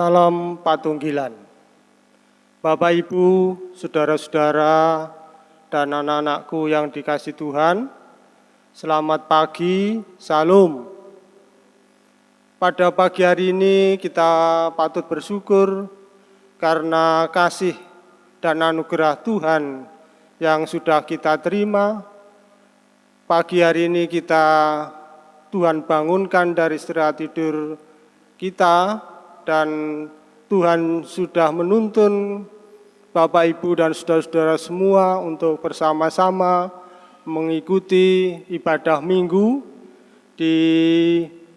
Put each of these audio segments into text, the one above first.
Salam Patunggilan. Bapak Ibu, saudara-saudara, dan anak-anakku yang dikasih Tuhan, selamat pagi, salam. Pada pagi hari ini kita patut bersyukur karena kasih dan anugerah Tuhan yang sudah kita terima. Pagi hari ini kita Tuhan bangunkan dari istirahat tidur kita dan Tuhan sudah menuntun Bapak Ibu dan saudara-saudara semua untuk bersama-sama mengikuti ibadah minggu di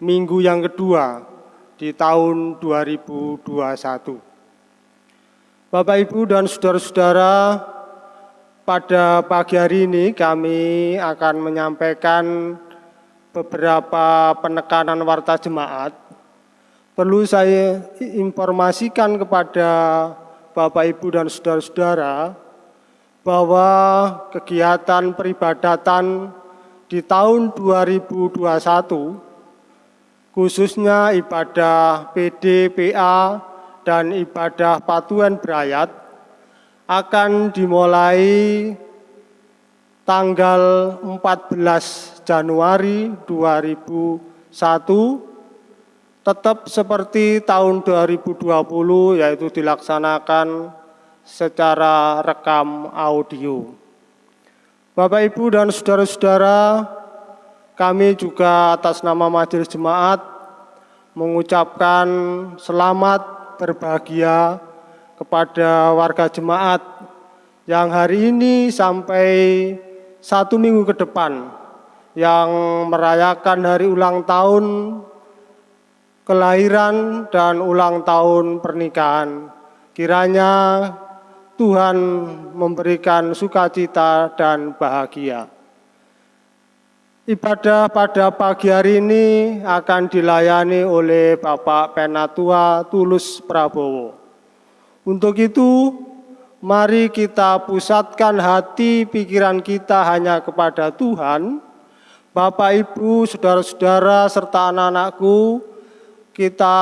minggu yang kedua di tahun 2021. Bapak Ibu dan saudara-saudara, pada pagi hari ini kami akan menyampaikan beberapa penekanan warta jemaat, perlu saya informasikan kepada Bapak, Ibu, dan saudara-saudara bahwa kegiatan peribadatan di tahun 2021 khususnya ibadah PDPA dan ibadah patuan berayat akan dimulai tanggal 14 Januari 2001 tetap seperti tahun 2020 yaitu dilaksanakan secara rekam audio. Bapak Ibu dan saudara-saudara, kami juga atas nama Majelis Jemaat mengucapkan selamat berbahagia kepada warga jemaat yang hari ini sampai satu minggu ke depan yang merayakan hari ulang tahun kelahiran dan ulang tahun pernikahan. Kiranya Tuhan memberikan sukacita dan bahagia. Ibadah pada pagi hari ini akan dilayani oleh Bapak Penatua Tulus Prabowo. Untuk itu, mari kita pusatkan hati pikiran kita hanya kepada Tuhan, Bapak, Ibu, saudara-saudara, serta anak-anakku, kita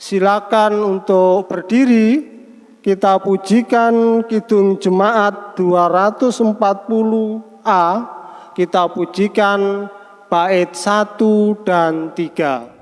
silakan untuk berdiri, kita pujikan Kidung Jemaat 240A, kita pujikan bait 1 dan 3.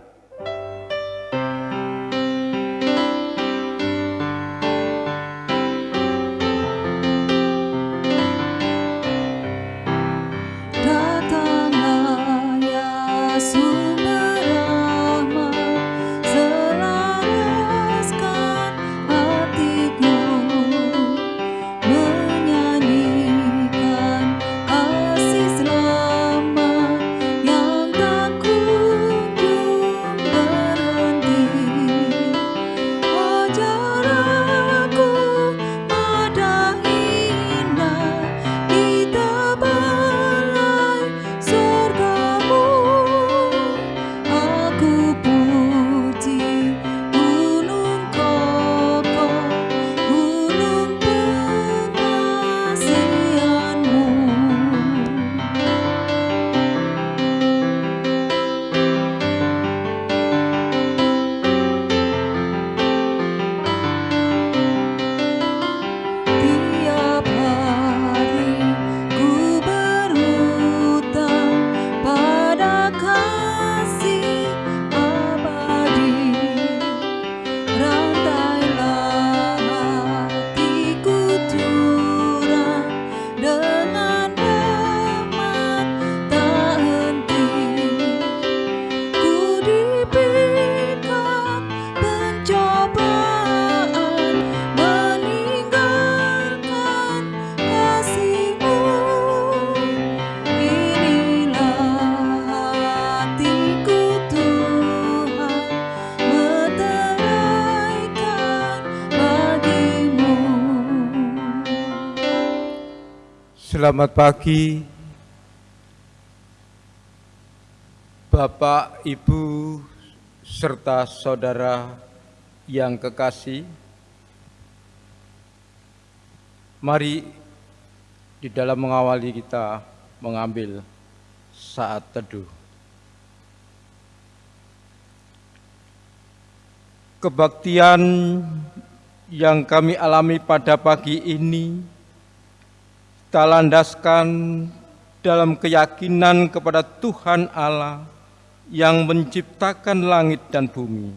Selamat pagi Bapak, Ibu, serta saudara yang kekasih. Mari di dalam mengawali kita mengambil saat teduh. Kebaktian yang kami alami pada pagi ini kita landaskan dalam keyakinan kepada Tuhan Allah yang menciptakan langit dan bumi.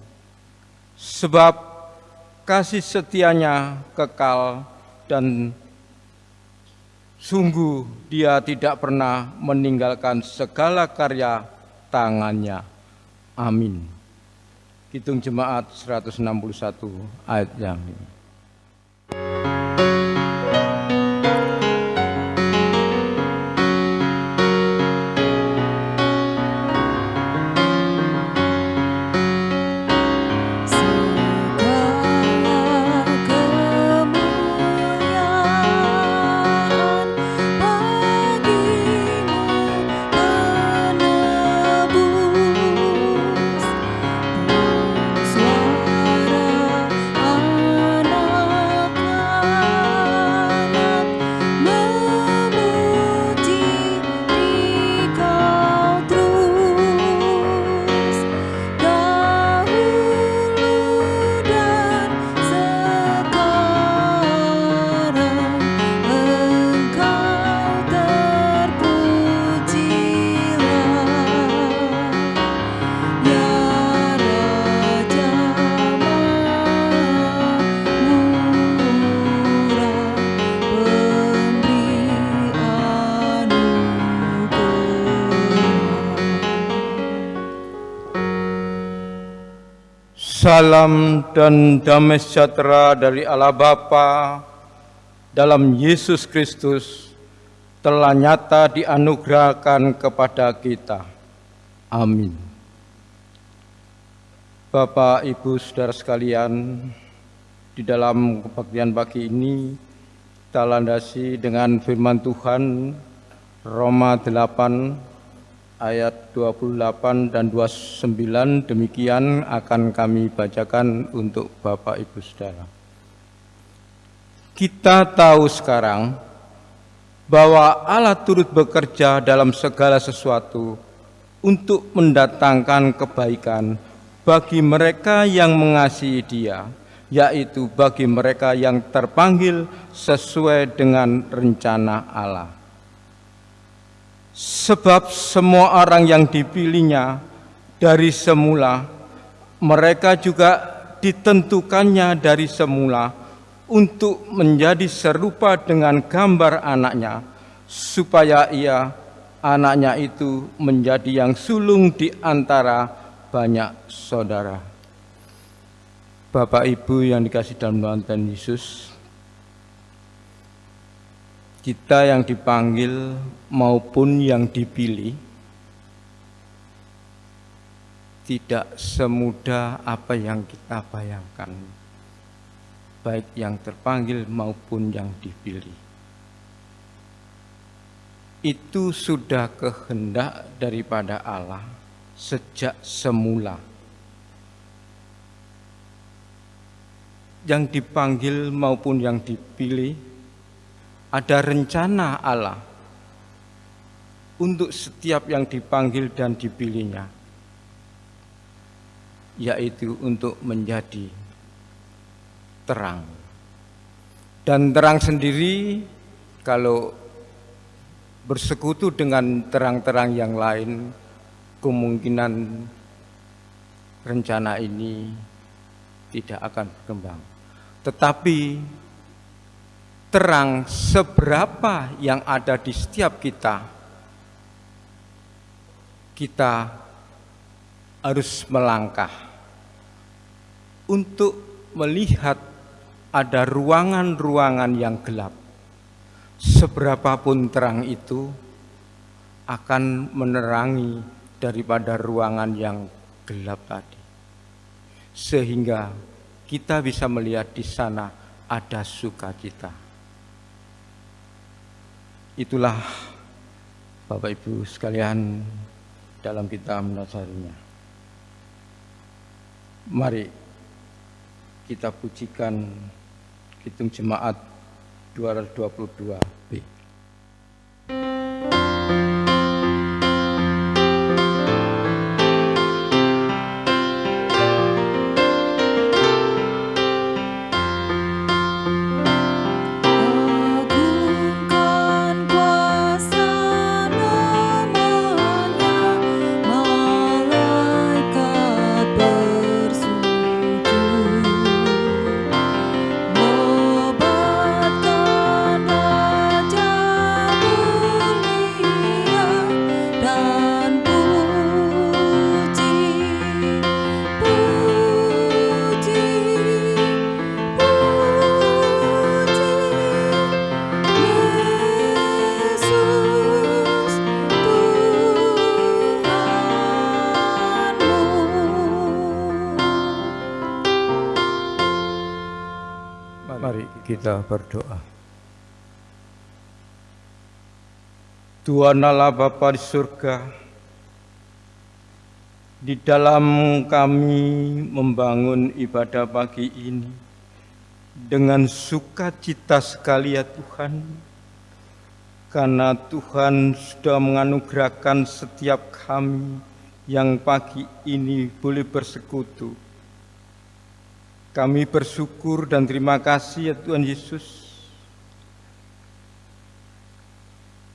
Sebab kasih setianya kekal dan sungguh dia tidak pernah meninggalkan segala karya tangannya. Amin. Hitung Jemaat 161 ayat yang ini. Salam dan damai sejahtera dari Allah Bapa dalam Yesus Kristus telah nyata dianugerahkan kepada kita. Amin. Bapak, Ibu, Saudara sekalian, di dalam kebaktian pagi ini kita landasi dengan firman Tuhan Roma 8 ayat 28 dan 29 demikian akan kami bacakan untuk Bapak Ibu Saudara. Kita tahu sekarang bahwa Allah turut bekerja dalam segala sesuatu untuk mendatangkan kebaikan bagi mereka yang mengasihi Dia, yaitu bagi mereka yang terpanggil sesuai dengan rencana Allah. Sebab semua orang yang dipilihnya dari semula, mereka juga ditentukannya dari semula untuk menjadi serupa dengan gambar anaknya, supaya ia, anaknya itu menjadi yang sulung di antara banyak saudara. Bapak Ibu yang dikasih dalam Tuhan Yesus, kita yang dipanggil maupun yang dipilih tidak semudah apa yang kita bayangkan, baik yang terpanggil maupun yang dipilih. Itu sudah kehendak daripada Allah sejak semula. Yang dipanggil maupun yang dipilih ada rencana Allah untuk setiap yang dipanggil dan dipilihnya, yaitu untuk menjadi terang. Dan terang sendiri kalau bersekutu dengan terang-terang yang lain, kemungkinan rencana ini tidak akan berkembang. Tetapi terang seberapa yang ada di setiap kita, kita harus melangkah untuk melihat ada ruangan-ruangan yang gelap. Seberapapun terang itu akan menerangi daripada ruangan yang gelap tadi. Sehingga kita bisa melihat di sana ada sukacita. Itulah Bapak Ibu sekalian dalam kita mendasarinya. Mari kita pujikan hitung jemaat 222B. Berdoa. Tuhan Allah Bapa di surga, di dalam kami membangun ibadah pagi ini dengan sukacita sekali ya Tuhan, karena Tuhan sudah menganugerahkan setiap kami yang pagi ini boleh bersekutu kami bersyukur dan terima kasih ya Tuhan Yesus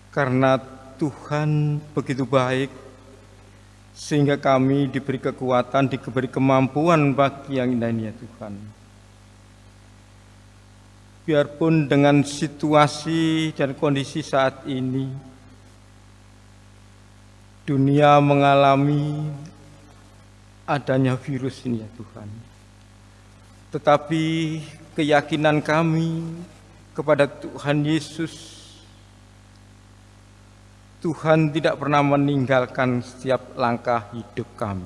karena Tuhan begitu baik sehingga kami diberi kekuatan, diberi kemampuan bagi yang indah ini ya Tuhan. Biarpun dengan situasi dan kondisi saat ini dunia mengalami adanya virus ini ya Tuhan tetapi keyakinan kami kepada Tuhan Yesus Tuhan tidak pernah meninggalkan setiap langkah hidup kami.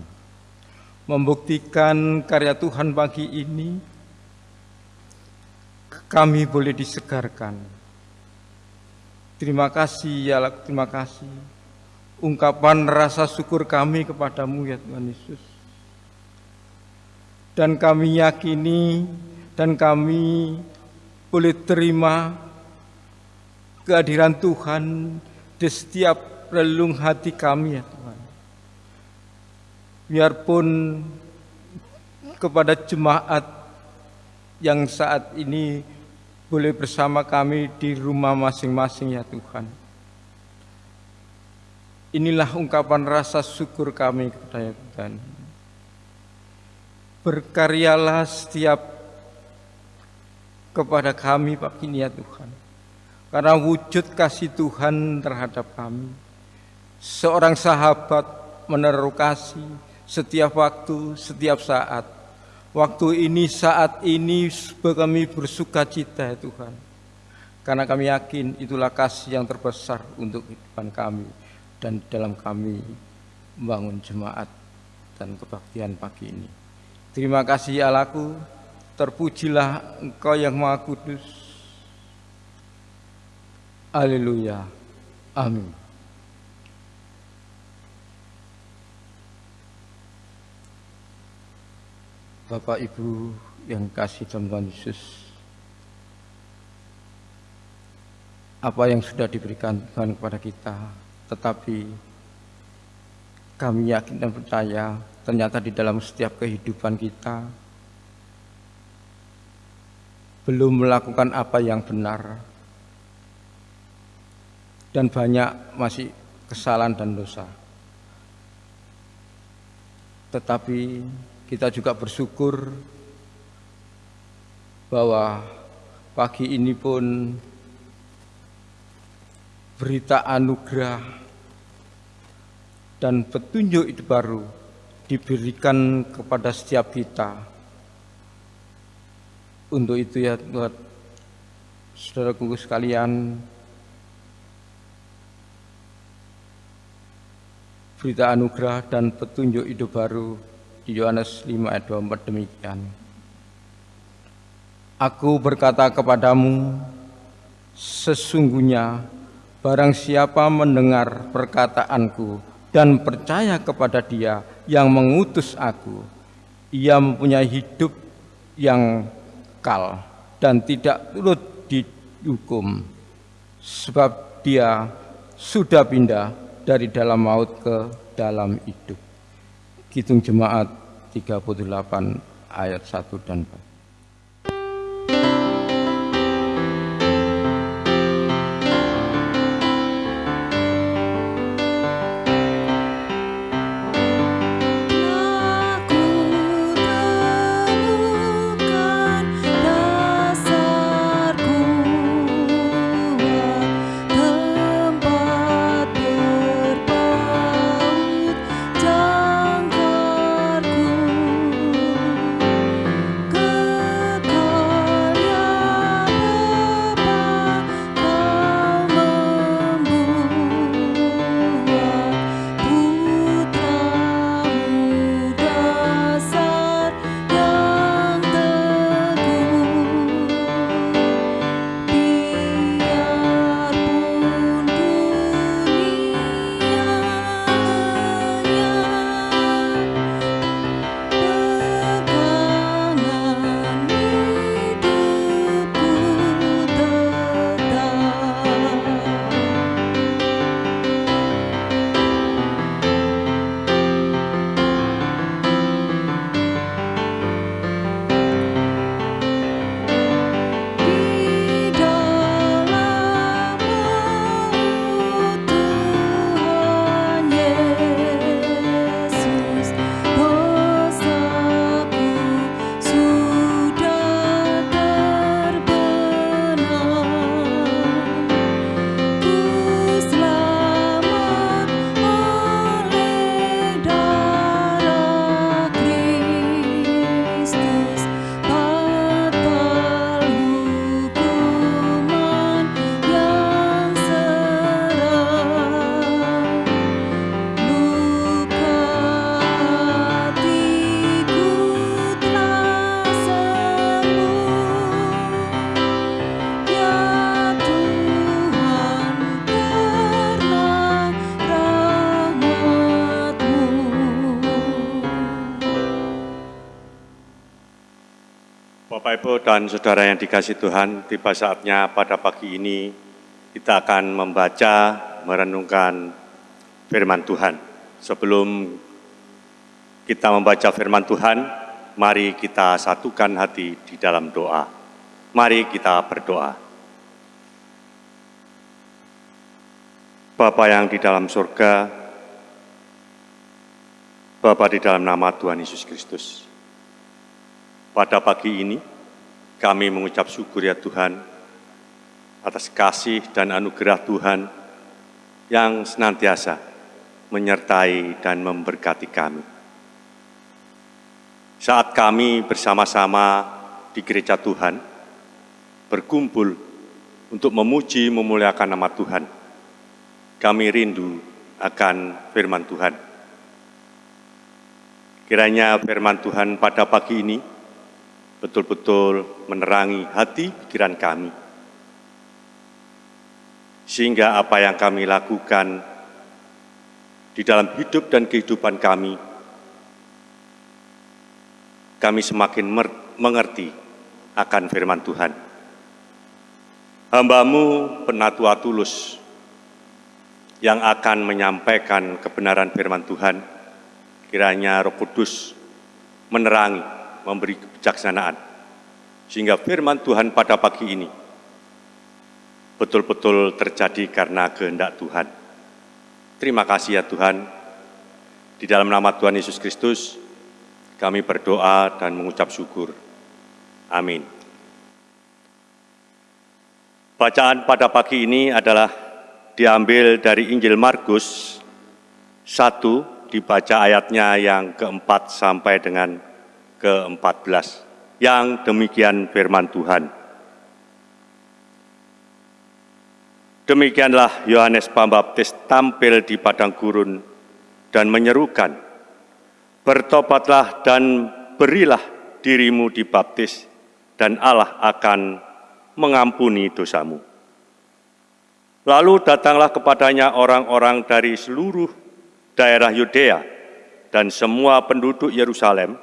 Membuktikan karya Tuhan pagi ini, kami boleh disegarkan. Terima kasih ya terima kasih. Ungkapan rasa syukur kami kepadamu ya Tuhan Yesus dan kami yakini dan kami boleh terima kehadiran Tuhan di setiap relung hati kami ya Tuhan. Biarpun kepada jemaat yang saat ini boleh bersama kami di rumah masing-masing ya Tuhan. Inilah ungkapan rasa syukur kami kepada Tuhan. Berkaryalah setiap kepada kami pagi ini ya Tuhan. Karena wujud kasih Tuhan terhadap kami. Seorang sahabat menaruh kasih setiap waktu, setiap saat. Waktu ini, saat ini kami bersuka cita ya Tuhan. Karena kami yakin itulah kasih yang terbesar untuk kehidupan kami. Dan dalam kami membangun jemaat dan kebaktian pagi ini. Terima kasih Allahku, terpujilah Engkau yang Maha Kudus. Haleluya. Amin. Bapak Ibu yang kasih Tuhan Yesus, apa yang sudah diberikan Tuhan kepada kita, tetapi kami yakin dan percaya ternyata di dalam setiap kehidupan kita belum melakukan apa yang benar dan banyak masih kesalahan dan dosa. Tetapi kita juga bersyukur bahwa pagi ini pun berita anugerah dan petunjuk itu baru diberikan kepada setiap kita. Untuk itu ya buat saudara kuku sekalian, berita anugerah dan petunjuk hidup baru di Yohanes 5 ayat 24 demikian. Aku berkata kepadamu, sesungguhnya barang siapa mendengar perkataanku dan percaya kepada dia yang mengutus aku. Ia mempunyai hidup yang kal dan tidak turut dihukum sebab dia sudah pindah dari dalam maut ke dalam hidup. Hitung jemaat 38 ayat 1 dan 4. Dan Saudara yang dikasih Tuhan, tiba saatnya pada pagi ini kita akan membaca, merenungkan firman Tuhan. Sebelum kita membaca firman Tuhan, mari kita satukan hati di dalam doa. Mari kita berdoa. Bapa yang di dalam surga, Bapa di dalam nama Tuhan Yesus Kristus, pada pagi ini, kami mengucap syukur ya Tuhan atas kasih dan anugerah Tuhan yang senantiasa menyertai dan memberkati kami. Saat kami bersama-sama di gereja Tuhan, berkumpul untuk memuji memuliakan nama Tuhan, kami rindu akan firman Tuhan. Kiranya firman Tuhan pada pagi ini betul-betul menerangi hati pikiran kami. Sehingga apa yang kami lakukan di dalam hidup dan kehidupan kami, kami semakin mengerti akan firman Tuhan. Hambamu penatua tulus yang akan menyampaikan kebenaran firman Tuhan, kiranya roh kudus menerangi memberi kebijaksanaan. Sehingga firman Tuhan pada pagi ini betul-betul terjadi karena kehendak Tuhan. Terima kasih ya Tuhan. Di dalam nama Tuhan Yesus Kristus, kami berdoa dan mengucap syukur. Amin. Bacaan pada pagi ini adalah diambil dari Injil Markus 1, dibaca ayatnya yang keempat sampai dengan ke-14 yang demikian firman Tuhan. Demikianlah Yohanes Pembaptis tampil di padang gurun dan menyerukan, Bertobatlah dan berilah dirimu dibaptis, dan Allah akan mengampuni dosamu. Lalu datanglah kepadanya orang-orang dari seluruh daerah Yudea dan semua penduduk Yerusalem,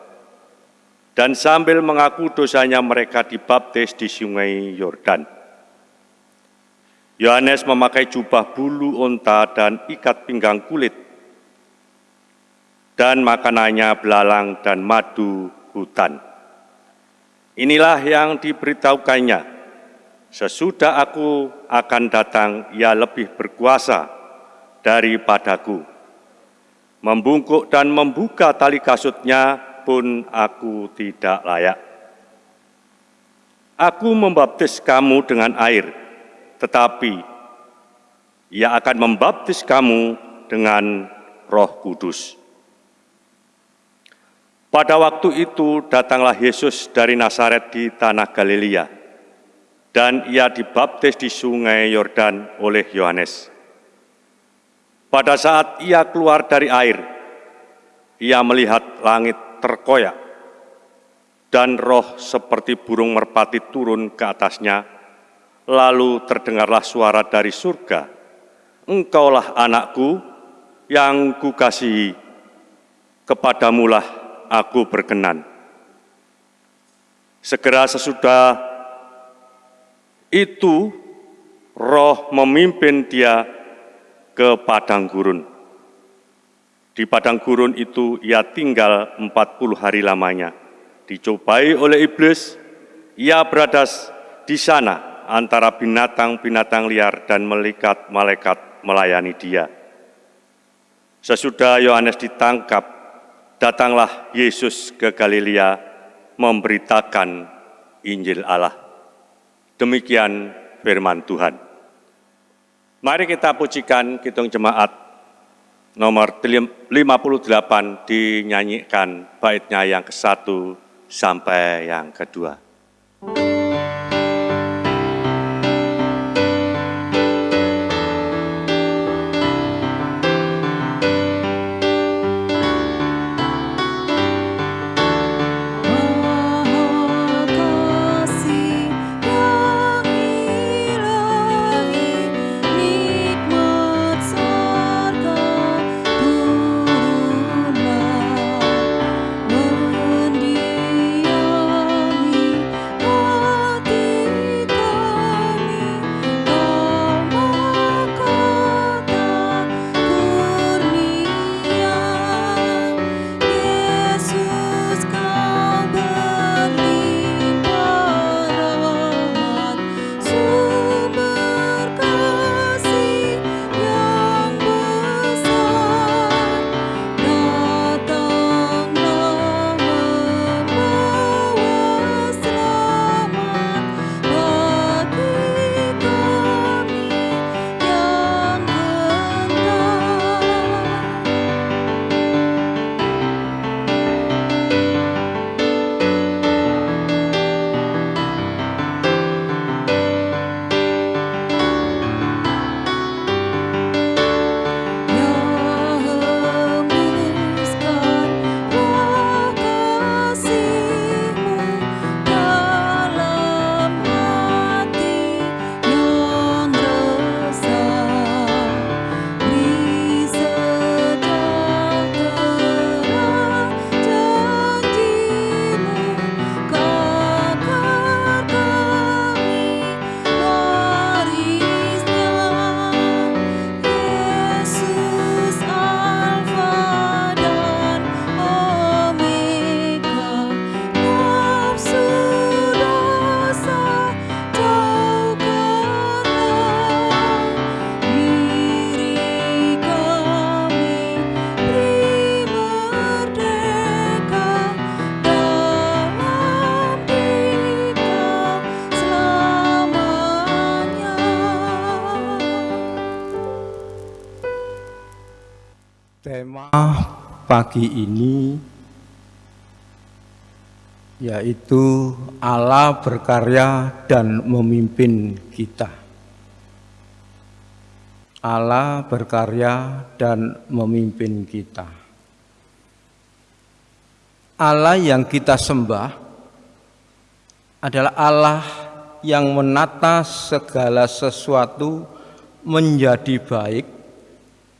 dan sambil mengaku dosanya mereka dibaptis di sungai Yordan. Yohanes memakai jubah bulu unta dan ikat pinggang kulit, dan makanannya belalang dan madu hutan. Inilah yang diberitahukannya, sesudah aku akan datang, ia lebih berkuasa daripadaku. Membungkuk dan membuka tali kasutnya, pun aku tidak layak. Aku membaptis kamu dengan air, tetapi ia akan membaptis kamu dengan roh kudus. Pada waktu itu datanglah Yesus dari Nazaret di tanah Galilea, dan ia dibaptis di sungai Yordan oleh Yohanes. Pada saat ia keluar dari air, ia melihat langit terkoyak, dan roh seperti burung merpati turun ke atasnya, lalu terdengarlah suara dari surga, Engkaulah anakku yang kukasihi, kepadamulah aku berkenan. Segera sesudah itu, roh memimpin dia ke padang gurun. Di padang gurun itu ia tinggal 40 hari lamanya. Dicobai oleh iblis, ia berada di sana antara binatang-binatang liar dan malaikat-malaikat melayani dia. Sesudah Yohanes ditangkap, datanglah Yesus ke Galilea memberitakan Injil Allah. Demikian firman Tuhan. Mari kita pujikan kitung jemaat nomor 58 dinyanyikan baitnya yang ke satu sampai yang kedua. Pagi ini yaitu Allah berkarya dan memimpin kita. Allah berkarya dan memimpin kita. Allah yang kita sembah adalah Allah yang menata segala sesuatu menjadi baik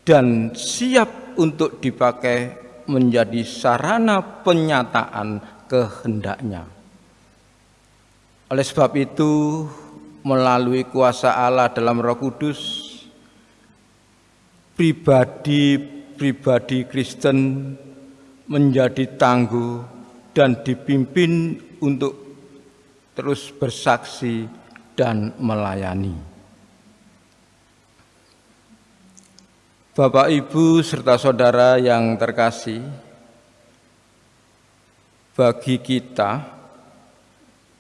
dan siap untuk dipakai menjadi sarana penyataan kehendaknya. Oleh sebab itu, melalui kuasa Allah dalam Roh Kudus, pribadi-pribadi Kristen menjadi tangguh dan dipimpin untuk terus bersaksi dan melayani. Bapak, Ibu, serta saudara yang terkasih, bagi kita,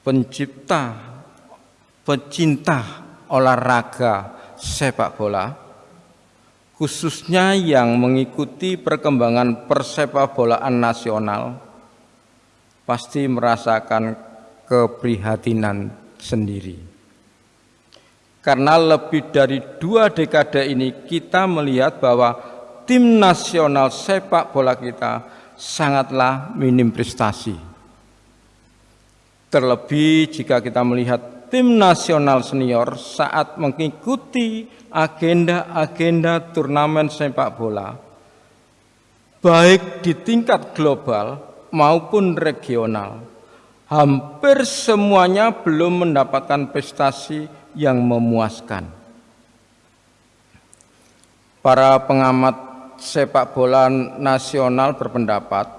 pencipta, pecinta olahraga sepak bola, khususnya yang mengikuti perkembangan persepak bolaan nasional pasti merasakan keprihatinan sendiri. Karena lebih dari dua dekade ini kita melihat bahwa tim nasional sepak bola kita sangatlah minim prestasi. Terlebih jika kita melihat tim nasional senior saat mengikuti agenda-agenda turnamen sepak bola, baik di tingkat global maupun regional, hampir semuanya belum mendapatkan prestasi yang memuaskan. Para pengamat sepak bola nasional berpendapat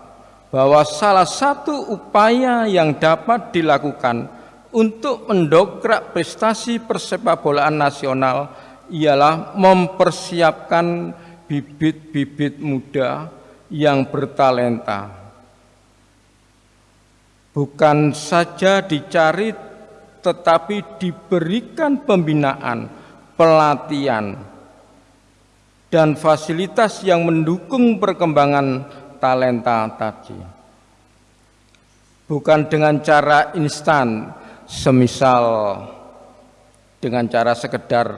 bahwa salah satu upaya yang dapat dilakukan untuk mendokrak prestasi persepak bolaan nasional ialah mempersiapkan bibit-bibit muda yang bertalenta. Bukan saja dicari tetapi diberikan pembinaan, pelatihan, dan fasilitas yang mendukung perkembangan talenta tadi. Bukan dengan cara instan, semisal dengan cara sekedar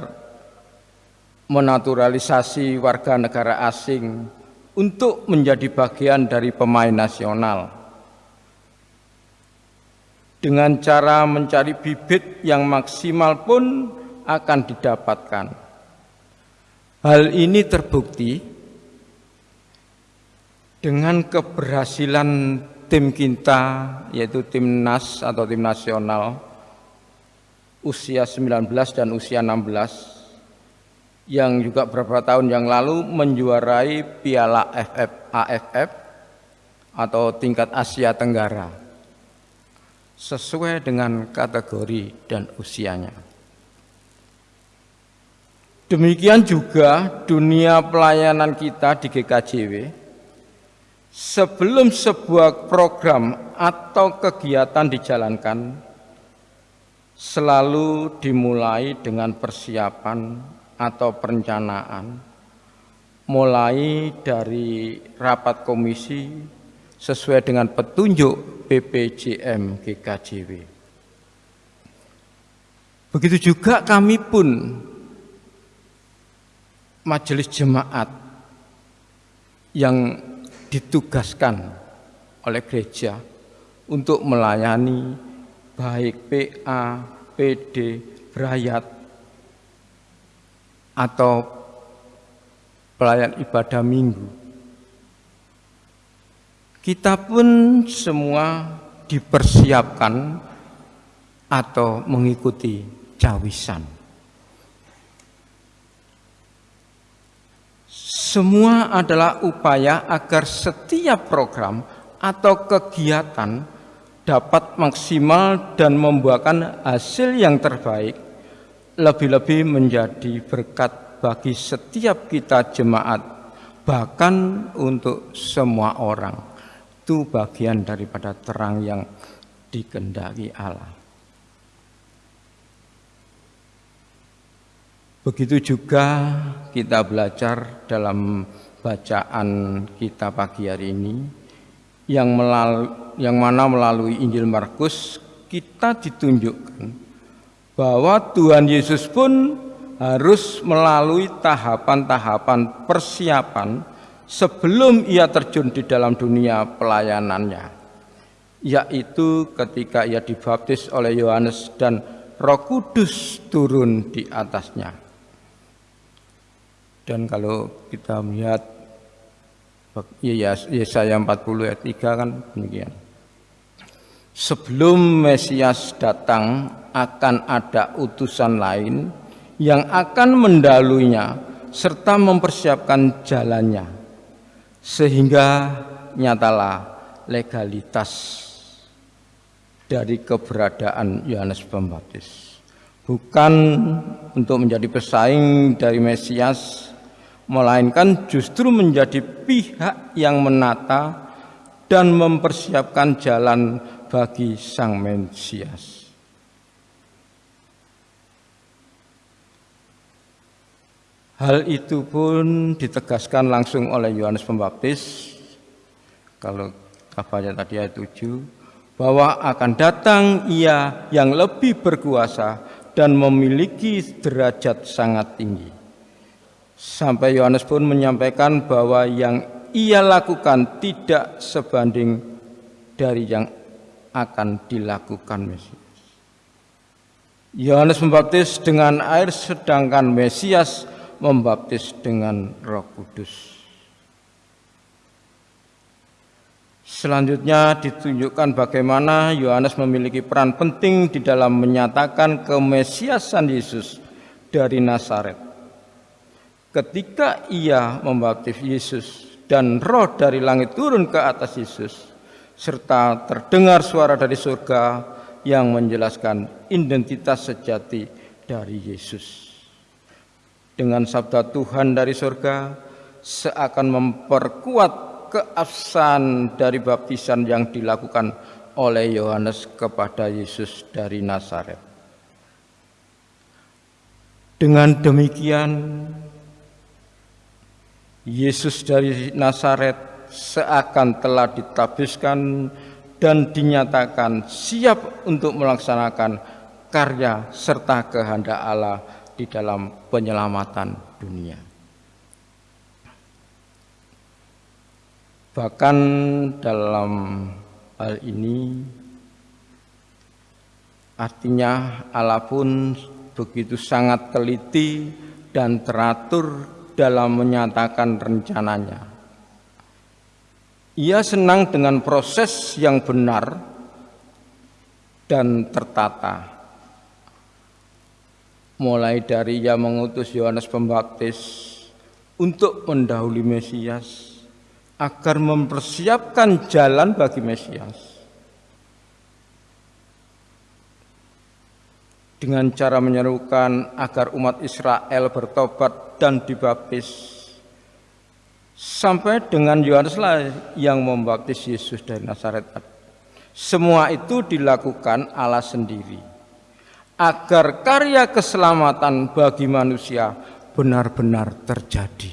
menaturalisasi warga negara asing untuk menjadi bagian dari pemain nasional. Dengan cara mencari bibit yang maksimal pun akan didapatkan. Hal ini terbukti dengan keberhasilan tim kita yaitu timnas atau tim nasional usia 19 dan usia 16 yang juga beberapa tahun yang lalu menjuarai Piala FF AFF atau tingkat Asia Tenggara sesuai dengan kategori dan usianya. Demikian juga dunia pelayanan kita di GKJW sebelum sebuah program atau kegiatan dijalankan selalu dimulai dengan persiapan atau perencanaan mulai dari rapat komisi sesuai dengan petunjuk BPJM GKJW. Begitu juga kami pun majelis jemaat yang ditugaskan oleh gereja untuk melayani baik PA, PD, berayat atau pelayan ibadah minggu. Kita pun semua dipersiapkan atau mengikuti cawisan. Semua adalah upaya agar setiap program atau kegiatan dapat maksimal dan membuahkan hasil yang terbaik lebih-lebih menjadi berkat bagi setiap kita jemaat, bahkan untuk semua orang. Itu bagian daripada terang yang dikendaki Allah. Begitu juga kita belajar dalam bacaan kita pagi hari ini yang melalui, yang mana melalui Injil Markus kita ditunjukkan bahwa Tuhan Yesus pun harus melalui tahapan-tahapan persiapan sebelum ia terjun di dalam dunia pelayanannya yaitu ketika ia dibaptis oleh Yohanes dan Roh Kudus turun di atasnya. Dan kalau kita melihat Yesaya 40 ayat 3 kan demikian. Sebelum Mesias datang akan ada utusan lain yang akan mendaluinya serta mempersiapkan jalannya sehingga nyatalah legalitas dari keberadaan Yohanes Pembaptis bukan untuk menjadi pesaing dari Mesias melainkan justru menjadi pihak yang menata dan mempersiapkan jalan bagi sang Mesias. Hal itu pun ditegaskan langsung oleh Yohanes Pembaptis kalau apa tadi ayat 7 bahwa akan datang ia yang lebih berkuasa dan memiliki derajat sangat tinggi. Sampai Yohanes pun menyampaikan bahwa yang ia lakukan tidak sebanding dari yang akan dilakukan Mesias. Yohanes membaptis dengan air sedangkan Mesias membaptis dengan Roh Kudus. Selanjutnya ditunjukkan bagaimana Yohanes memiliki peran penting di dalam menyatakan kemesiasan Yesus dari Nazaret. Ketika ia membaptis Yesus dan roh dari langit turun ke atas Yesus, serta terdengar suara dari surga yang menjelaskan identitas sejati dari Yesus. Dengan sabda Tuhan dari surga seakan memperkuat keabsahan dari baptisan yang dilakukan oleh Yohanes kepada Yesus dari Nazaret. Dengan demikian, Yesus dari Nazaret seakan telah ditabiskan dan dinyatakan siap untuk melaksanakan karya serta kehendak Allah di dalam penyelamatan dunia. Bahkan dalam hal ini artinya Allah pun begitu sangat teliti dan teratur dalam menyatakan rencananya ia senang dengan proses yang benar dan tertata. Mulai dari ia mengutus Yohanes Pembaptis untuk mendahului Mesias agar mempersiapkan jalan bagi Mesias. Dengan cara menyerukan agar umat Israel bertobat dan dibaptis sampai dengan Yohanes lah yang membaptis Yesus dari Nazaret. Semua itu dilakukan Allah sendiri agar karya keselamatan bagi manusia benar-benar terjadi.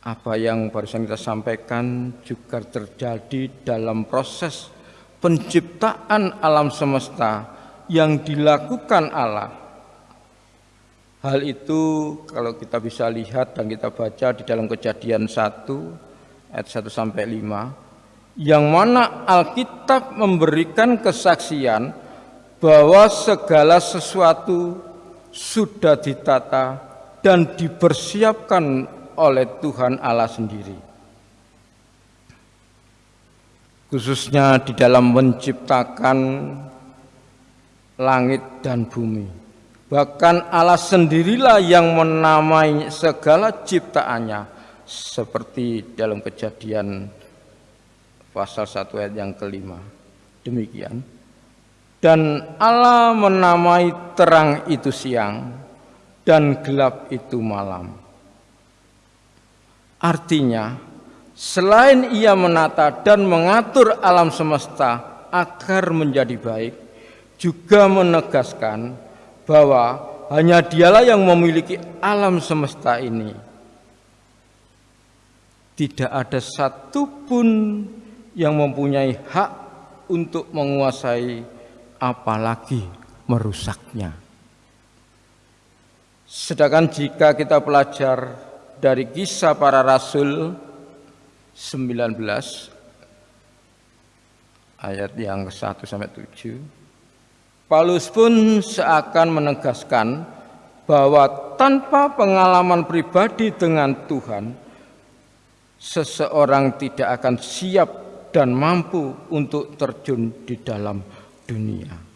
Apa yang barusan kita sampaikan juga terjadi dalam proses penciptaan alam semesta yang dilakukan Allah Hal itu kalau kita bisa lihat dan kita baca di dalam kejadian 1 ayat 1 sampai 5 yang mana Alkitab memberikan kesaksian bahwa segala sesuatu sudah ditata dan dipersiapkan oleh Tuhan Allah sendiri. Khususnya di dalam menciptakan langit dan bumi. Bahkan Allah sendirilah yang menamai segala ciptaannya seperti dalam kejadian pasal 1 ayat yang kelima. Demikian. Dan Allah menamai terang itu siang dan gelap itu malam. Artinya, selain ia menata dan mengatur alam semesta agar menjadi baik, juga menegaskan bahwa hanya dialah yang memiliki alam semesta ini. Tidak ada satupun yang mempunyai hak untuk menguasai apalagi merusaknya. Sedangkan jika kita belajar dari kisah para rasul 19 ayat yang ke-1 sampai 7 Paulus pun seakan menegaskan bahwa tanpa pengalaman pribadi dengan Tuhan, seseorang tidak akan siap dan mampu untuk terjun di dalam dunia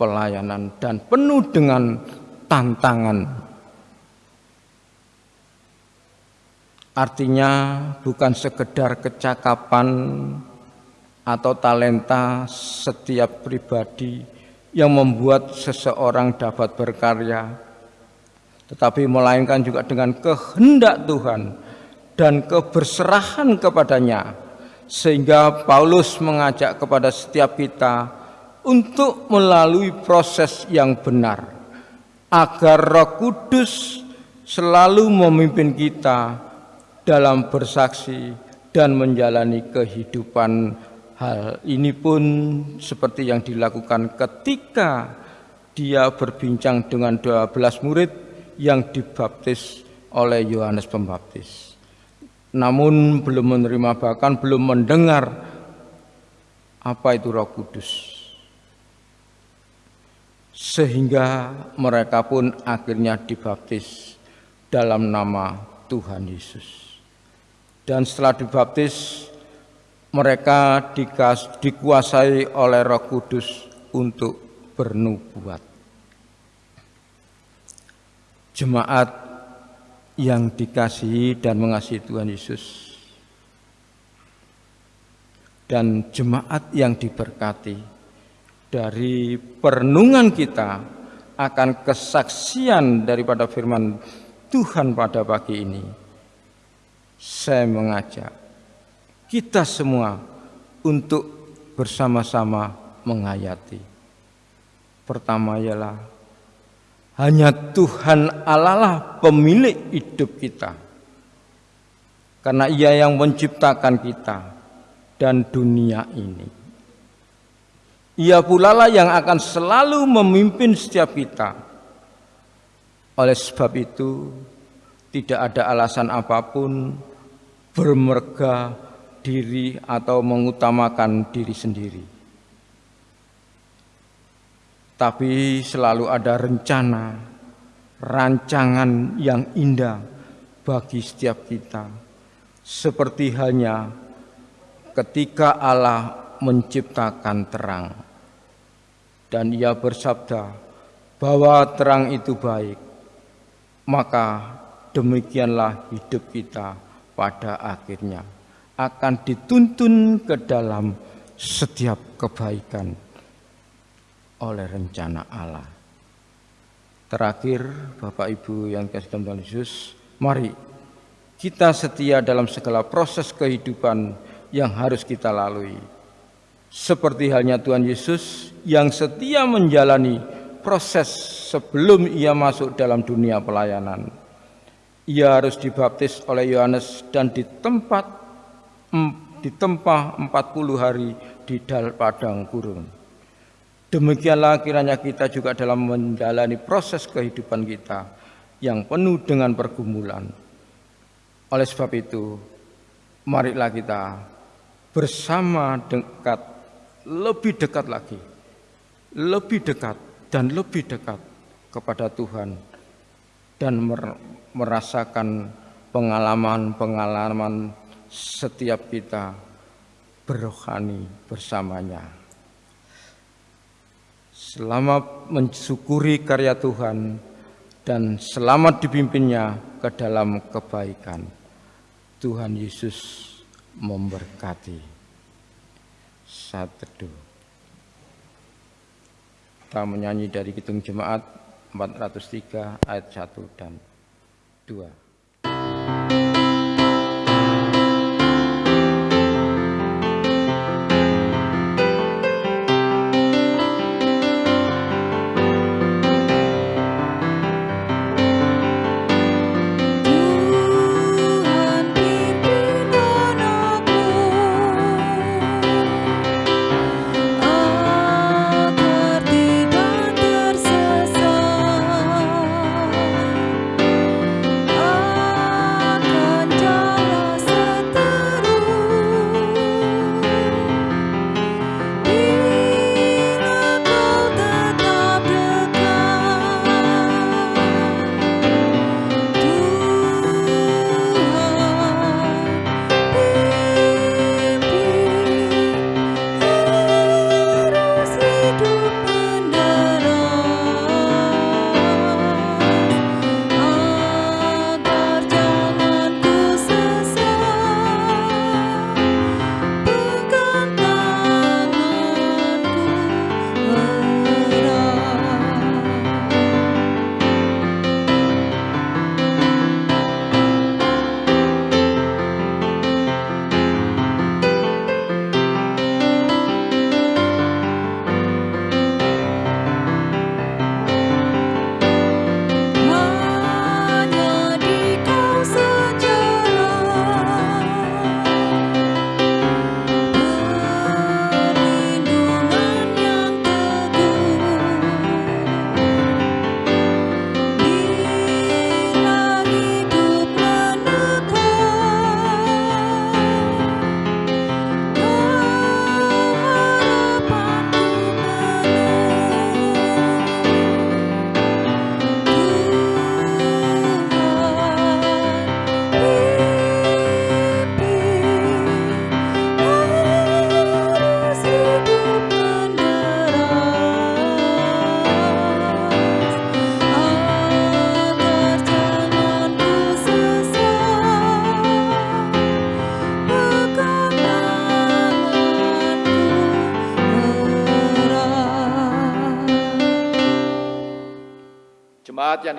pelayanan dan penuh dengan tantangan. Artinya bukan sekedar kecakapan atau talenta setiap pribadi yang membuat seseorang dapat berkarya, tetapi melainkan juga dengan kehendak Tuhan dan keberserahan kepadanya, sehingga Paulus mengajak kepada setiap kita untuk melalui proses yang benar, agar Roh Kudus selalu memimpin kita dalam bersaksi dan menjalani kehidupan Hal ini pun seperti yang dilakukan ketika dia berbincang dengan 12 murid yang dibaptis oleh Yohanes Pembaptis. Namun belum menerima bahkan belum mendengar apa itu Roh Kudus. Sehingga mereka pun akhirnya dibaptis dalam nama Tuhan Yesus. Dan setelah dibaptis mereka dikuasai oleh Roh Kudus untuk bernubuat. Jemaat yang dikasihi dan mengasihi Tuhan Yesus dan jemaat yang diberkati dari perenungan kita akan kesaksian daripada firman Tuhan pada pagi ini. Saya mengajak kita semua untuk bersama-sama menghayati. Pertama ialah hanya Tuhan Allah lah pemilik hidup kita. Karena ia yang menciptakan kita dan dunia ini. Ia pula lah yang akan selalu memimpin setiap kita. Oleh sebab itu, tidak ada alasan apa pun bermerga diri atau mengutamakan diri sendiri. Tapi selalu ada rencana, rancangan yang indah bagi setiap kita. Seperti halnya ketika Allah menciptakan terang. Dan ia bersabda bahwa terang itu baik. Maka demikianlah hidup kita pada akhirnya akan dituntun ke dalam setiap kebaikan oleh rencana Allah. Terakhir, Bapak Ibu yang kasih Tuhan Yesus, mari kita setia dalam segala proses kehidupan yang harus kita lalui. Seperti halnya Tuhan Yesus yang setia menjalani proses sebelum ia masuk dalam dunia pelayanan. Ia harus dibaptis oleh Yohanes dan di tempat ditempah 40 hari di dal padang gurun. Demikianlah kiranya kita juga dalam menjalani proses kehidupan kita yang penuh dengan pergumulan. Oleh sebab itu, marilah kita bersama dekat, lebih dekat lagi, lebih dekat dan lebih dekat kepada Tuhan dan merasakan pengalaman-pengalaman setiap kita berrohani bersamanya. Selamat mensyukuri karya Tuhan dan selamat dipimpinnya ke dalam kebaikan. Tuhan Yesus memberkati. Saat teduh. Kita menyanyi dari Kitung Jemaat 403 ayat 1 dan 2.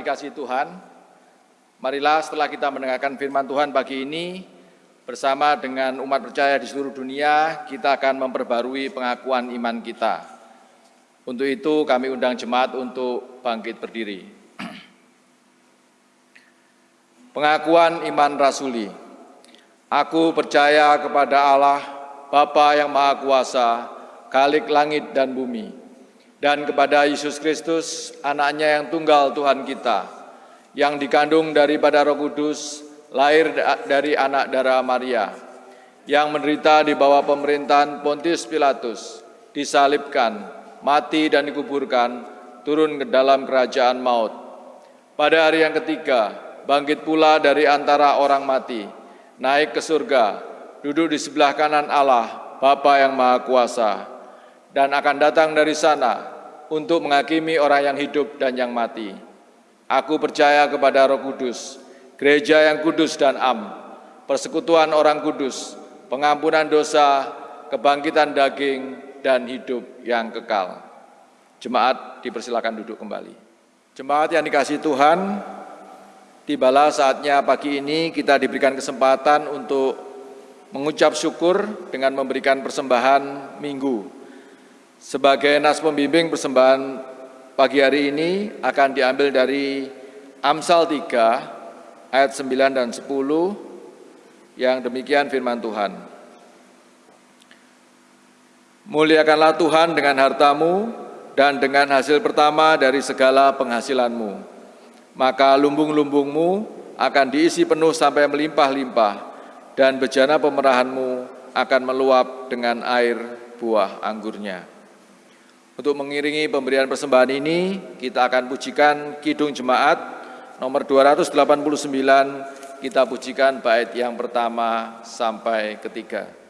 Dikasih Tuhan, marilah setelah kita mendengarkan firman Tuhan pagi ini, bersama dengan umat percaya di seluruh dunia, kita akan memperbarui pengakuan iman kita. Untuk itu kami undang jemaat untuk bangkit berdiri. Pengakuan iman rasuli. Aku percaya kepada Allah, Bapa yang Maha Kuasa, Kalik langit dan bumi, dan kepada Yesus Kristus, anaknya yang tunggal Tuhan kita, yang dikandung daripada roh kudus, lahir dari anak darah Maria, yang menderita di bawah pemerintahan Pontius Pilatus, disalibkan, mati dan dikuburkan, turun ke dalam kerajaan maut. Pada hari yang ketiga, bangkit pula dari antara orang mati, naik ke surga, duduk di sebelah kanan Allah, Bapa yang Maha Kuasa, dan akan datang dari sana untuk menghakimi orang yang hidup dan yang mati. Aku percaya kepada Roh Kudus, gereja yang kudus dan am, persekutuan orang kudus, pengampunan dosa, kebangkitan daging, dan hidup yang kekal. Jemaat dipersilakan duduk kembali. Jemaat yang dikasih Tuhan, tibalah saatnya pagi ini kita diberikan kesempatan untuk mengucap syukur dengan memberikan persembahan minggu sebagai nas pembimbing persembahan pagi hari ini akan diambil dari Amsal 3 ayat 9 dan 10 yang demikian firman Tuhan. Muliakanlah Tuhan dengan hartamu dan dengan hasil pertama dari segala penghasilanmu. Maka lumbung-lumbungmu akan diisi penuh sampai melimpah-limpah dan bejana pemerahanmu akan meluap dengan air buah anggurnya. Untuk mengiringi pemberian persembahan ini, kita akan pujikan Kidung Jemaat nomor 289, kita pujikan bait yang pertama sampai ketiga.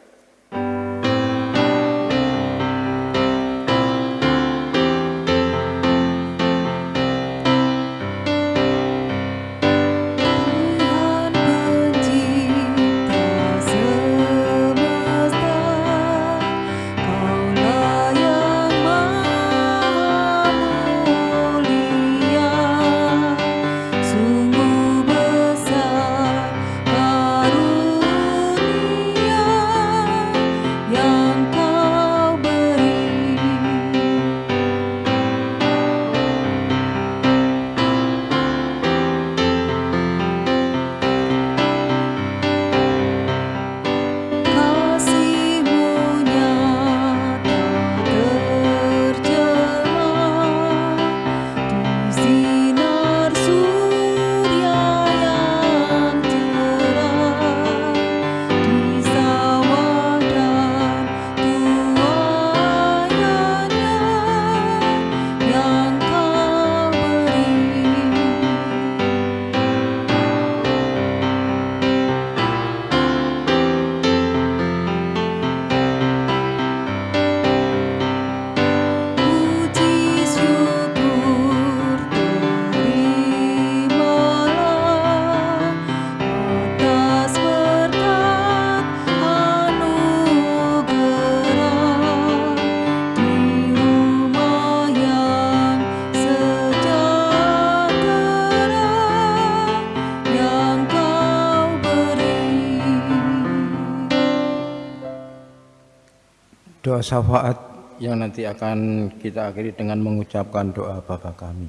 Syafaat yang nanti akan kita akhiri dengan mengucapkan doa Bapa kami.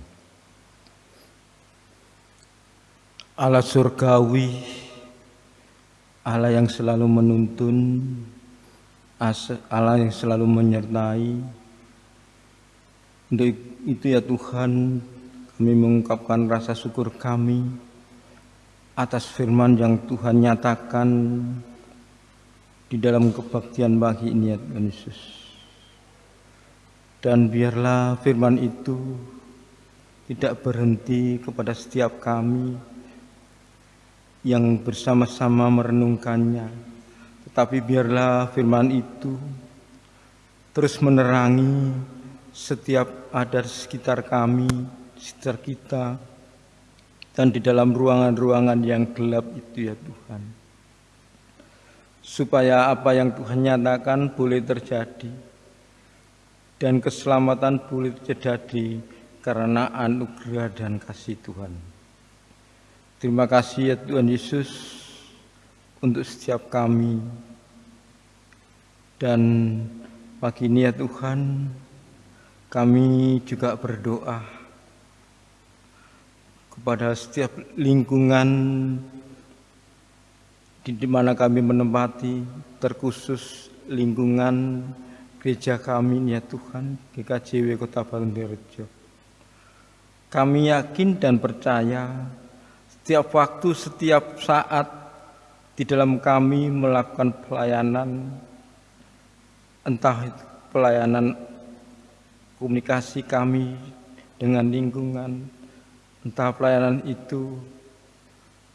Allah surgawi, Allah yang selalu menuntun, Allah yang selalu menyertai. Untuk itu ya Tuhan, kami mengungkapkan rasa syukur kami atas firman yang Tuhan nyatakan di dalam kebaktian bagi Tuhan Yesus. Dan biarlah firman itu tidak berhenti kepada setiap kami yang bersama-sama merenungkannya. Tetapi biarlah firman itu terus menerangi setiap ada sekitar kami, sekitar kita, dan di dalam ruangan-ruangan yang gelap itu ya Tuhan supaya apa yang Tuhan nyatakan boleh terjadi dan keselamatan boleh terjadi karena anugerah dan kasih Tuhan. Terima kasih ya Tuhan Yesus untuk setiap kami. Dan pagi ini ya Tuhan, kami juga berdoa kepada setiap lingkungan di mana kami menempati, terkhusus lingkungan gereja kami ya Tuhan, GKJW Kota Bangundirejo. Kami yakin dan percaya setiap waktu, setiap saat di dalam kami melakukan pelayanan, entah itu pelayanan komunikasi kami dengan lingkungan, entah pelayanan itu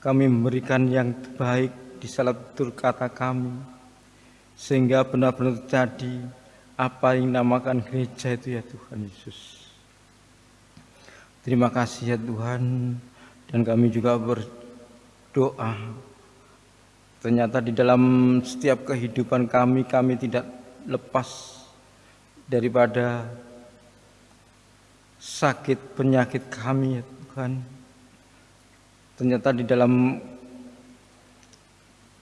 kami memberikan yang terbaik di salah tutur kata kami sehingga benar-benar terjadi apa yang namakan gereja itu ya Tuhan Yesus. Terima kasih ya Tuhan dan kami juga berdoa ternyata di dalam setiap kehidupan kami kami tidak lepas daripada sakit penyakit kami ya Tuhan. Ternyata di dalam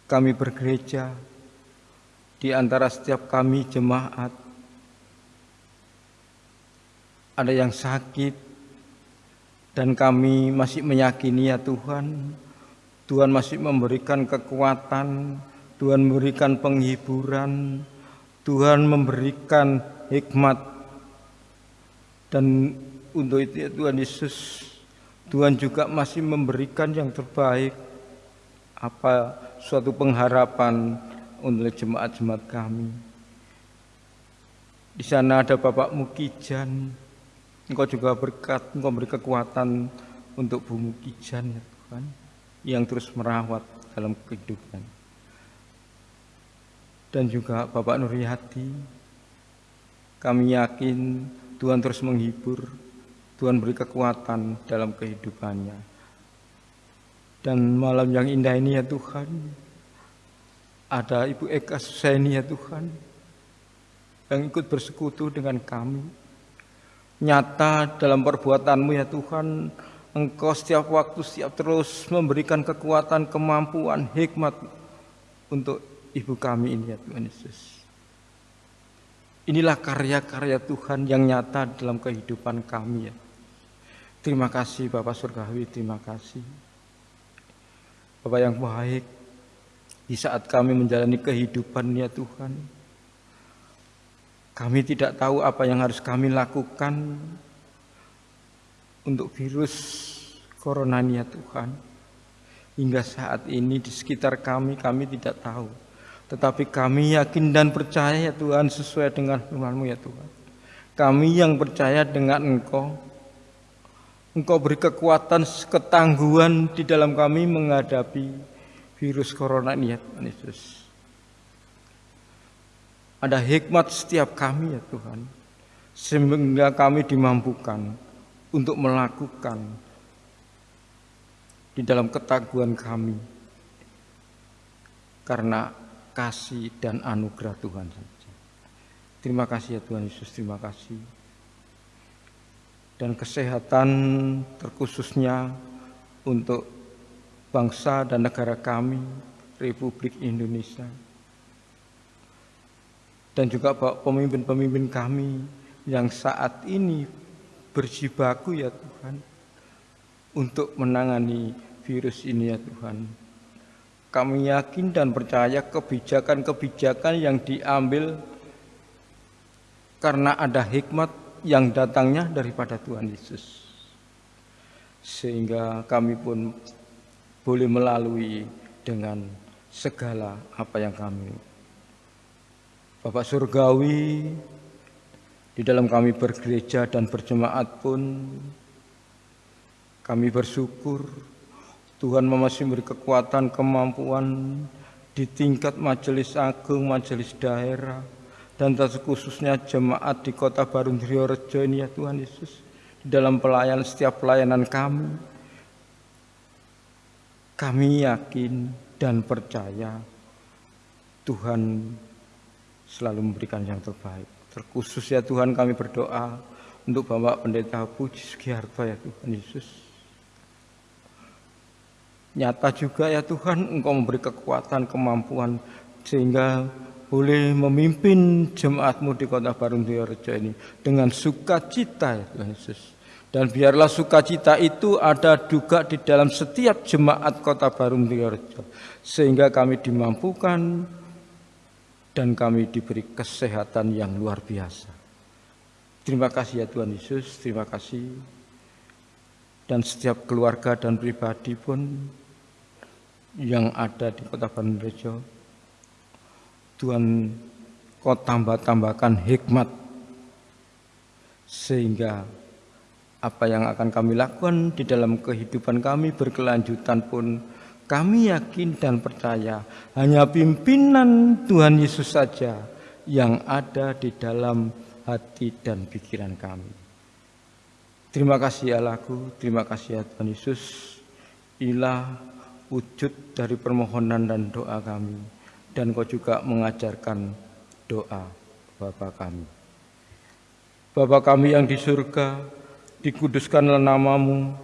kami bergereja, di antara setiap kami jemaat, ada yang sakit, dan kami masih meyakini ya Tuhan, Tuhan masih memberikan kekuatan, Tuhan memberikan penghiburan, Tuhan memberikan hikmat, dan untuk itu ya Tuhan Yesus, Tuhan juga masih memberikan yang terbaik, apa suatu pengharapan untuk jemaat-jemaat kami. Di sana ada Bapak Mukijan, Engkau juga berkat, Engkau beri kekuatan untuk Bu Mukijan ya Tuhan, yang terus merawat dalam kehidupan. Dan juga Bapak Nuryati, kami yakin Tuhan terus menghibur, Tuhan beri kekuatan dalam kehidupannya dan malam yang indah ini ya Tuhan, ada Ibu Eka Susaini ya Tuhan, yang ikut bersekutu dengan kami. Nyata dalam perbuatanmu ya Tuhan, Engkau setiap waktu, setiap terus memberikan kekuatan, kemampuan, hikmat untuk Ibu kami ini ya Tuhan Yesus. Inilah karya-karya Tuhan yang nyata dalam kehidupan kami ya. Terima kasih Bapak Surgawi, terima kasih. Bapak yang baik, di saat kami menjalani kehidupan ya Tuhan, kami tidak tahu apa yang harus kami lakukan untuk virus corona ya Tuhan. Hingga saat ini di sekitar kami, kami tidak tahu. Tetapi kami yakin dan percaya ya Tuhan sesuai dengan firman-Mu ya Tuhan. Kami yang percaya dengan Engkau, Engkau beri kekuatan, ketangguhan di dalam kami menghadapi virus corona ini ya Tuhan Yesus. Ada hikmat setiap kami ya Tuhan. Sehingga kami dimampukan untuk melakukan di dalam ketaguhan kami. Karena kasih dan anugerah Tuhan saja. Terima kasih ya Tuhan Yesus, terima kasih dan kesehatan terkhususnya untuk bangsa dan negara kami, Republik Indonesia. Dan juga pemimpin-pemimpin kami yang saat ini berjibaku ya Tuhan untuk menangani virus ini ya Tuhan. Kami yakin dan percaya kebijakan-kebijakan yang diambil karena ada hikmat yang datangnya daripada Tuhan Yesus. Sehingga kami pun boleh melalui dengan segala apa yang kami. Bapak Surgawi, di dalam kami bergereja dan berjemaat pun kami bersyukur Tuhan masih memberi kekuatan, kemampuan di tingkat majelis agung, majelis daerah, dan khususnya jemaat di kota Baru Rejo ini ya Tuhan Yesus dalam pelayanan setiap pelayanan kami kami yakin dan percaya Tuhan selalu memberikan yang terbaik terkhusus ya Tuhan kami berdoa untuk Bapak Pendeta Puji Sugiharto ya Tuhan Yesus. Nyata juga ya Tuhan Engkau memberi kekuatan, kemampuan sehingga boleh memimpin jemaatmu di kota Barung Diorejo ini dengan sukacita ya Tuhan Yesus. Dan biarlah sukacita itu ada juga di dalam setiap jemaat kota Barung Diorejo. Sehingga kami dimampukan dan kami diberi kesehatan yang luar biasa. Terima kasih ya Tuhan Yesus, terima kasih. Dan setiap keluarga dan pribadi pun yang ada di kota Bandung Rejo, Tuhan kau tambah-tambahkan hikmat sehingga apa yang akan kami lakukan di dalam kehidupan kami berkelanjutan pun kami yakin dan percaya hanya pimpinan Tuhan Yesus saja yang ada di dalam hati dan pikiran kami. Terima kasih Allahku, terima kasih ya Tuhan Yesus. Inilah wujud dari permohonan dan doa kami. Dan kau juga mengajarkan doa Bapa kami. Bapa kami yang di surga, dikuduskanlah namamu,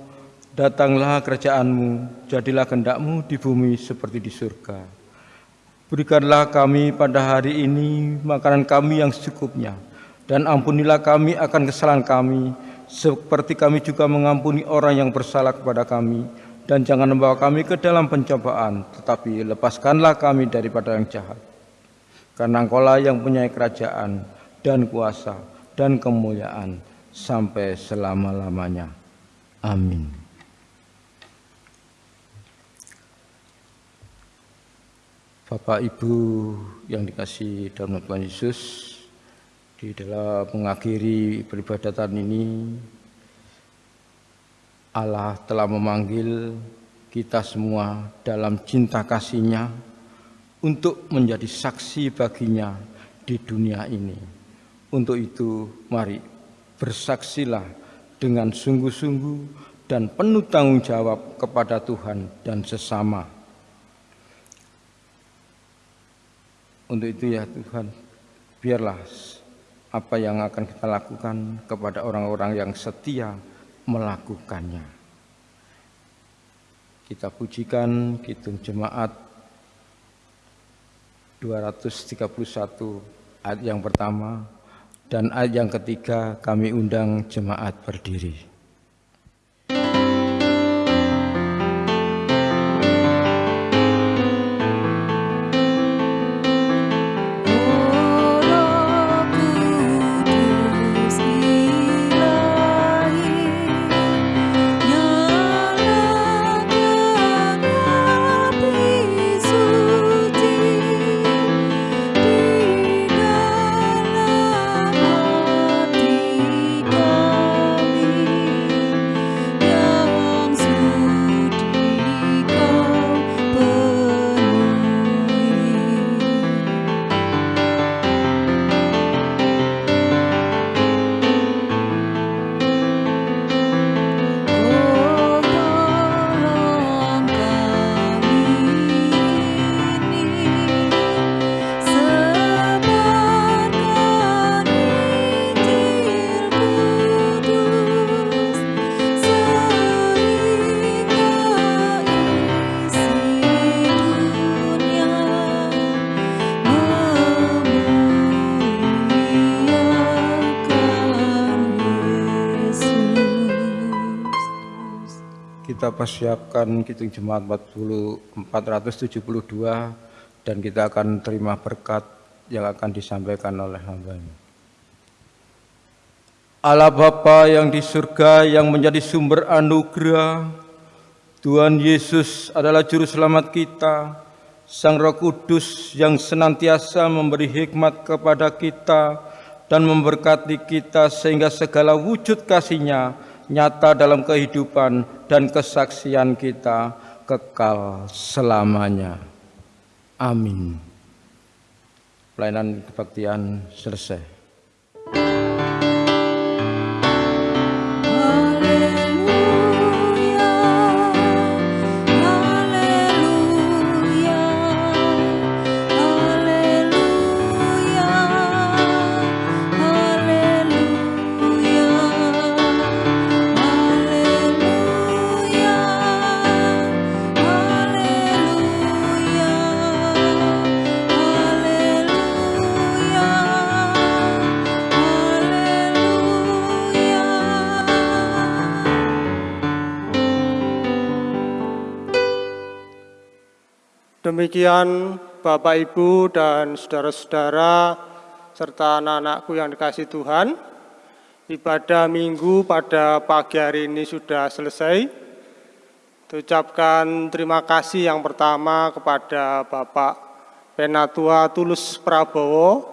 datanglah kerajaanmu, jadilah kehendakmu di bumi seperti di surga. Berikanlah kami pada hari ini makanan kami yang secukupnya, dan ampunilah kami akan kesalahan kami, seperti kami juga mengampuni orang yang bersalah kepada kami. Dan jangan membawa kami ke dalam pencobaan, tetapi lepaskanlah kami daripada yang jahat. Karena engkaulah yang punya kerajaan dan kuasa dan kemuliaan sampai selama-lamanya. Amin. Bapak Ibu yang dikasih dalam Tuhan Yesus, di dalam mengakhiri peribadatan ini Allah telah memanggil kita semua dalam cinta kasihnya untuk menjadi saksi baginya di dunia ini. Untuk itu mari bersaksilah dengan sungguh-sungguh dan penuh tanggung jawab kepada Tuhan dan sesama. Untuk itu ya Tuhan, biarlah apa yang akan kita lakukan kepada orang-orang yang setia melakukannya. Kita pujikan Kidung Jemaat 231 ayat yang pertama dan ayat yang ketiga kami undang jemaat berdiri. Persiapkan Kitung Jemaat 40, 472 dan kita akan terima berkat yang akan disampaikan oleh hamba ini. Allah Bapa yang di surga yang menjadi sumber anugerah, Tuhan Yesus adalah juru selamat kita, Sang Roh Kudus yang senantiasa memberi hikmat kepada kita dan memberkati kita sehingga segala wujud kasihnya nyata dalam kehidupan dan kesaksian kita kekal selamanya. Amin. Pelayanan kebaktian selesai. Demikian Bapak Ibu dan saudara-saudara serta anak-anakku yang dikasih Tuhan, ibadah minggu pada pagi hari ini sudah selesai. Ucapkan terima kasih yang pertama kepada Bapak Penatua Tulus Prabowo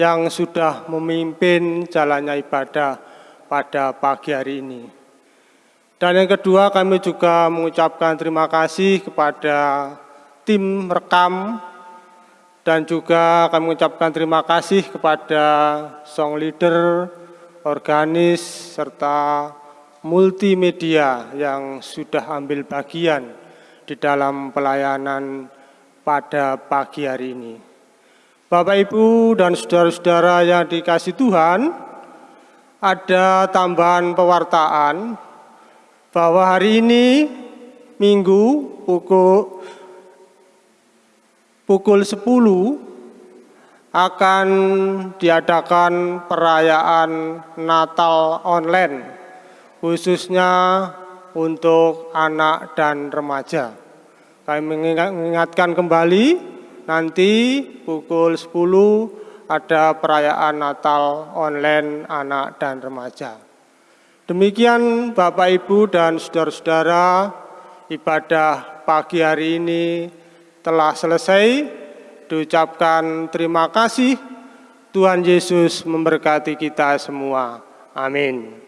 yang sudah memimpin jalannya ibadah pada pagi hari ini. Dan yang kedua kami juga mengucapkan terima kasih kepada tim rekam dan juga kami mengucapkan terima kasih kepada song leader, organis, serta multimedia yang sudah ambil bagian di dalam pelayanan pada pagi hari ini. Bapak, Ibu, dan saudara-saudara yang dikasih Tuhan, ada tambahan pewartaan bahwa hari ini Minggu pukul pukul 10 akan diadakan perayaan Natal online khususnya untuk anak dan remaja. Kami mengingatkan kembali nanti pukul 10 ada perayaan Natal online anak dan remaja. Demikian Bapak Ibu dan saudara-saudara ibadah pagi hari ini telah selesai, diucapkan terima kasih. Tuhan Yesus memberkati kita semua. Amin.